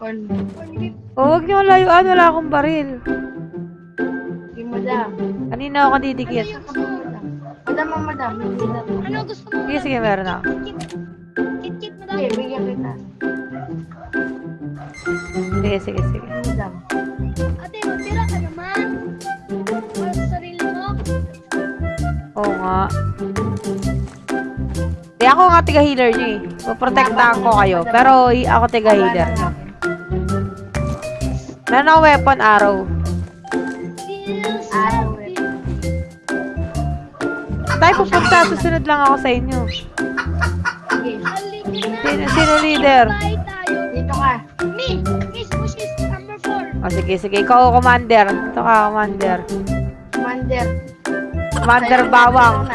Corn. O, huwag niyo layuan. Wala akong baril. Sige, madam. Kanina ako didikit. Madam. Madam, ang madam. Madam. Ano gusto mo? Sige, sige, meron ako. Kit-kit mo Sige, bigyan kita. Sige, sige, sige. Madam. Ate, magtira ka naman. Para sa sarili mo. Oo nga. Di ako nga tiga-healer niyo eh. Poprotektahan ko kayo. Pero ako tiga-healer niyo. Meron ako weapon arrow. Eh. good. Tayo pupunta. Susunod lang ako sa inyo. Sino, sino leader? Dito ka. Me, Miss Bushes, number 4. O sige, sige. Ikaw, commander. Ito ka, commander. Commander. Commander Bawang.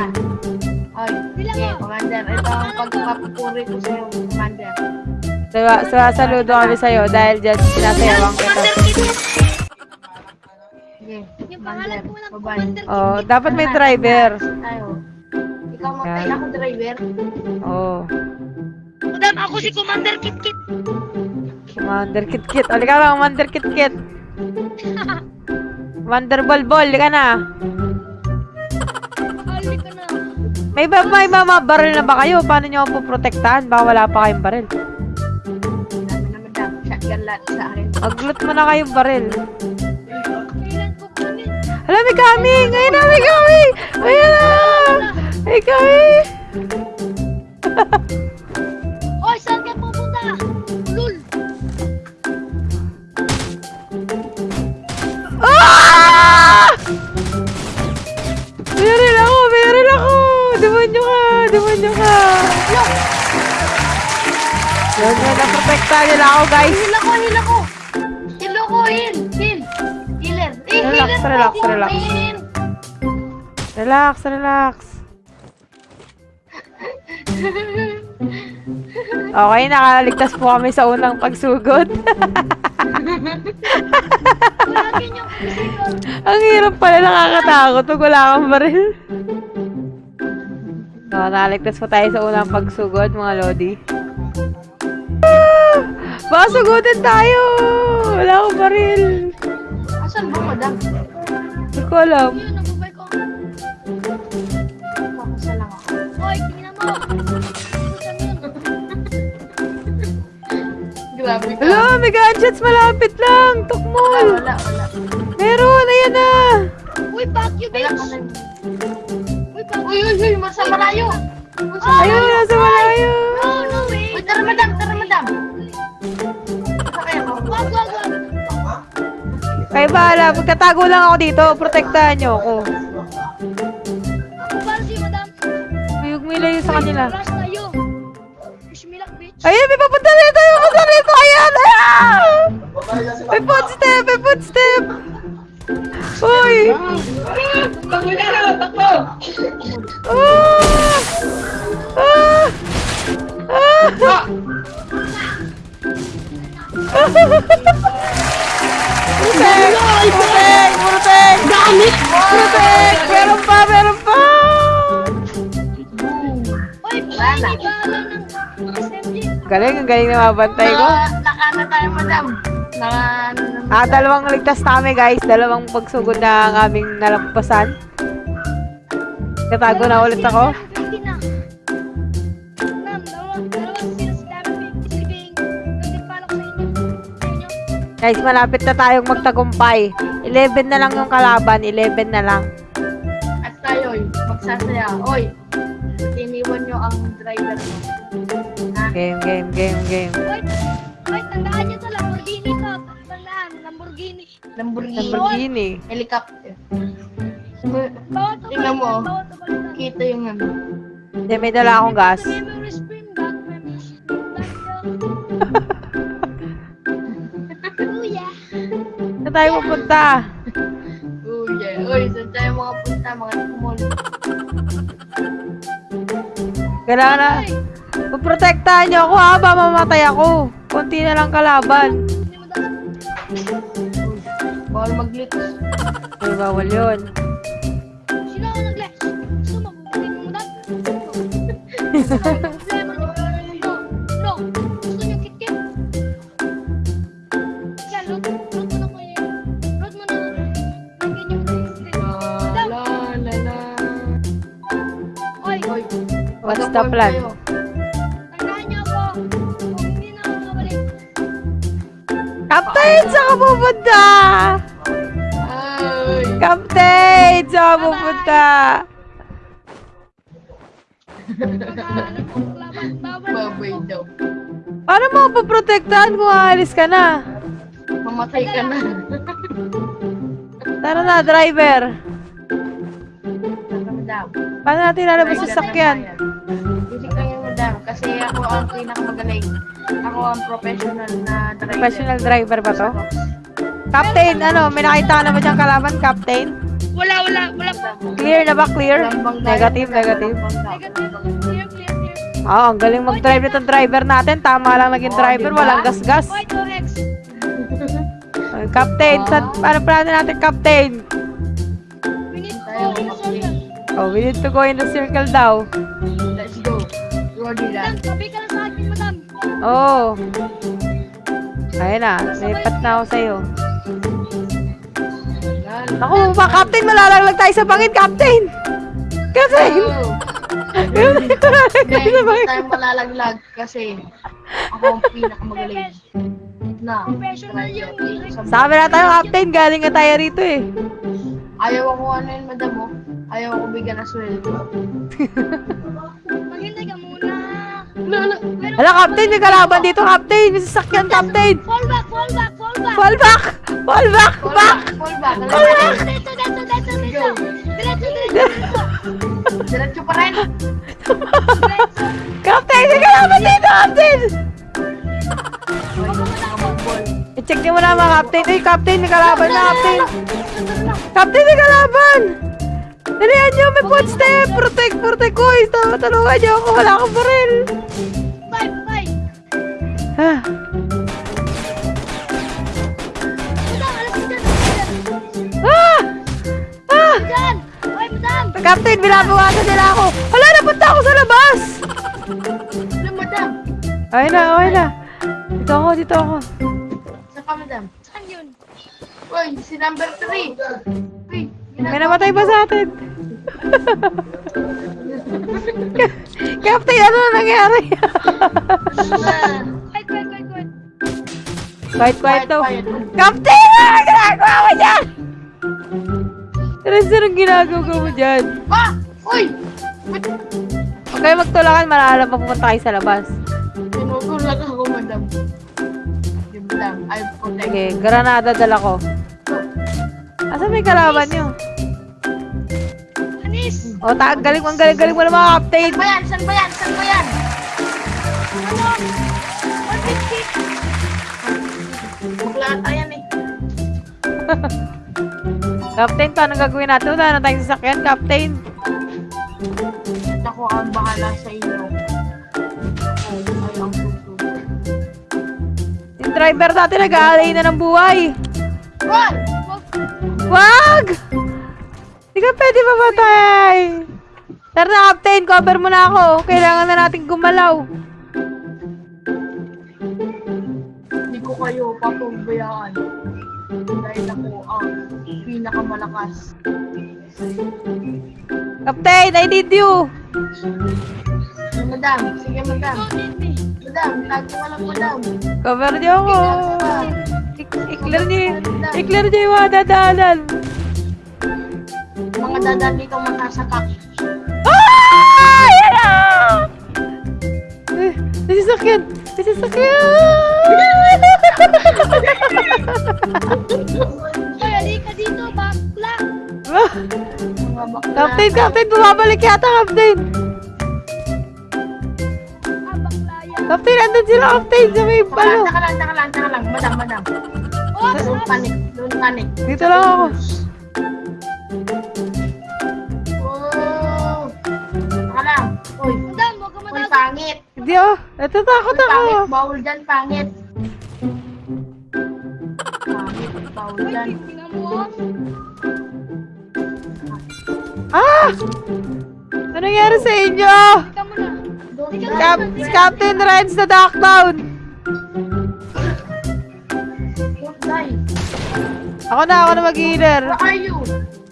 Oy, sige, Commander. Ito ang pagpapupuri ko sa'yo, Commander. Sa, sa saludo kami sa'yo dahil dyan sinasayawan kita. Sige, Yung pangalan ko lang, Oh, dapat may driver. Tayo. Ikaw matay, Yan. ako driver. Oh. Madam, ako si Commander Kit Kit. Commander Kit Kit. O, ka lang, Commander Kit Kit. Commander Bol Bol, ka na. May ba may mama baril na ba kayo? Paano nyo ako poprotektahan? Baka wala pa kayong baril. Lahat sa akin. Mag-loot mo na kayong baril. Hala, may coming! Ayun na, may coming! Ayun na! May coming! naprotektahan nila ako, guys. Heal ako, heal ako! Heal ako, heal! Heal! Healer! Eh, Relax, healer relax, relax. Relax, relax. Okay, nakaligtas po kami sa unang pagsugod. Ang hirap pala, nakakatakot pag wala kang baril. So, nakaligtas po tayo sa unang pagsugod, mga Lodi. Ah! Baka sugutin tayo! Wala akong baril. Asan ba, madam? Hindi ko alam. Yun, nabubay ko. Makasa lang ako. Hoy, tingnan mo. Grabe ka. Hala, may gadgets malapit lang. Tukmol. wala, wala. Meron, ayan na. Uy, fuck you, bitch. Uy, fuck Uy, uy, uy, masa malayo. Masa Ayun na, sa malayo. No, no way. Uy, tara, madam, Kaya bahala, magtatago lang ako dito. Protektahan niyo ako. Ako para si madam. Huwag mo ilayo sa kanila. Rush tayo. Wish me luck, bitch. Ayun, may papunta rito, may papunta rito. Ayan, ayan. May footstep, may footstep. Uy. Ah! Galing, ang galing na mabantay ko. Naka, naka na tayo, madam. Naka, na. Ah, dalawang ligtas na kami guys. Dalawang pagsugod na ang aming nalampasan. Tatago na ulit ako. Guys, malapit na tayong magtagumpay. 11 na lang yung kalaban. 11 na lang. At tayo, magsasaya. Oy, iniwan nyo ang driver mo. Game, game, game, game. Wait, wait, tandaan nyo to, Lamborghini to. Tandaan, Lamborghini. Lamborghini. Lamborghini. Helicopter. Bawat to Tingnan mo. balikan. Kita yung ano. Hindi, may dala akong gas. Kuya. Saan tayo pupunta? Uy, yeah. Uy, saan tayo mga punta, mga kumol. Kailangan na. Paprotektahan niyo ako ha, ba mamatay ako. Konti na lang kalaban. Bawal mag-glitch. Ay, bawal yun. Sino ako nag-glitch? Gusto mo, hindi mo mudag? No, no. Gusto niyo kit-kit? Siya, loot, loot na ko yun. Loot niyo. La, la, la, la. Oy. What's the plan? Kayo. Captain, saan ka pupunta? Captain, saan ka pupunta? Ako. daw. Paano mo poprotektahan kung aalis ka na? Mamatay ka na. Tara na, driver. Paano natin lalabas sa sakyan? Hindi kayo madam. Kasi ako ang pinakamagaling. Ako ang professional na driver. Professional driver ba to? Captain, ano, may nakita ka na ba diyang kalaban, Captain? Wala, wala, wala pa. Clear na ba? Clear? Negative, negative. Negative. Clear, clear, clear. Oo, ang galing mag-drive nitong driver natin. Tama lang naging Oh, driver, diba? walang gas-gas. White o X. Ay, Captain, Ah. saan, paano plano natin, Captain? We need to go in the circle. Oh, we need to go in the circle daw. Let's go. Lang. tabi ka Oh. Ayun na, lipat na ako sa'yo. Naku, ba, Captain, malalaglag tayo sa bangin, Captain! Captain! Oh. Malalaglag Hindi, tayo sa hindi bangin. tayo malalaglag kasi ako ang pinakamagaling na Professional yung Sabi na tayo, Captain, galing nga tayo rito eh. Ayaw ako ano yun, madam mo. Ayaw ako bigyan ng sweldo. Hala, Captain, may kalaban dito, Captain! May sasakyan, Captain! Fall back, fall back, fall back. Fall back! Fall back! Fall Back! back, fall back. Fall back! Dito, dito, dito, dito. Diretso, diretso, diretso. Pa rin. Captain, may kalaban dito, Captain! I-check niyo muna mga Captain. Uy, Captain, may kalaban na, Captain! Captain, may kalaban! Dalihan niyo, may footstep! Protect, protect ko! Ito, tulungan niyo ako, wala akong baril! Alas ka dyan. ah! Ah! Captain, binabawasan nila ako! Wala, napunta ako sa labas! Okay na, okay na. Dito ako, dito ako. Saan ka, madam? Saan yun? Uy, si number 3. May namatay ba sa atin? Captain, ano na nangyari? Wait. quiet, quiet daw. Quiet, quiet. Captain, ano ginagawa mo dyan? Teresa, anong ginagawa mo dyan? Ah! Uy! Huwag kayo magtulakan, malalam pa pupunta kayo sa labas. Tinutulak ako, madam. Di, madam. I protect. Sige, granada dala ko. Asa may kalaban nyo? Anis. O, ta galing mo, ang galing-galing mo na mga captain. Saan ba yan? Saan ba yan? Saan ba yan? Ano? 150. Bukla ata yan eh. Captain, paano gagawin natin? Wala na tayong sasakyan, Captain. Ako ang bahala sa inyo. Yung driver natin nag-aalay na ng buhay. Run! Wag! Hindi ka pwede mamatay. Tara na, Captain. Cover mo na ako. Kailangan na natin gumalaw. Hindi ko kayo papabayaan. Dahil ako ang pinakamalakas. Captain, I need you. Madam, sige madam. Madam, tago ka lang madam. Cover niyo ako. I- I-clear niyo, i-clear niyo yung mga dadaanan. Mga dadan dito masasapak. Ah! Yan na! Eh, may sasakyan. May sasakyan. Oy, halika dito, bakla. Mga bakla. Captain, Captain, bumabalik yata, Captain. Ah. Captain, andun sila, Captain, sa may palo. taka lang, taka lang, taka lang. Madam, madam. Oh, Don't panic, don't panic. Dito lang ako. Hindi oh, natatakot Uy, ako. pangit. Bawal dyan, pangit. Pangit, bawal dyan. mo. Ah! Ano nangyari sa inyo? Cap. Captain Reds na down. Don't die. Ako na, ako na mag-healer. Where are you?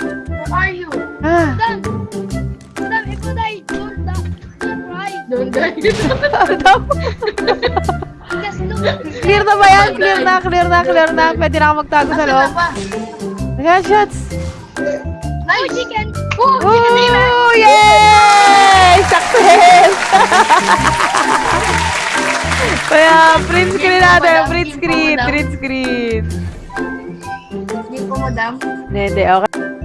Where are you? Ah, look. Clear na ba yan? Clear na, clear na, clear na. Pwede na ako magtago sa loob. Ayan, shots. Oh, Nice! chicken. Oh, chicken dinner! Oh, yay! Success! Kaya, print screen natin. Print screen, print screen. Hindi po, madam. Hindi, okay.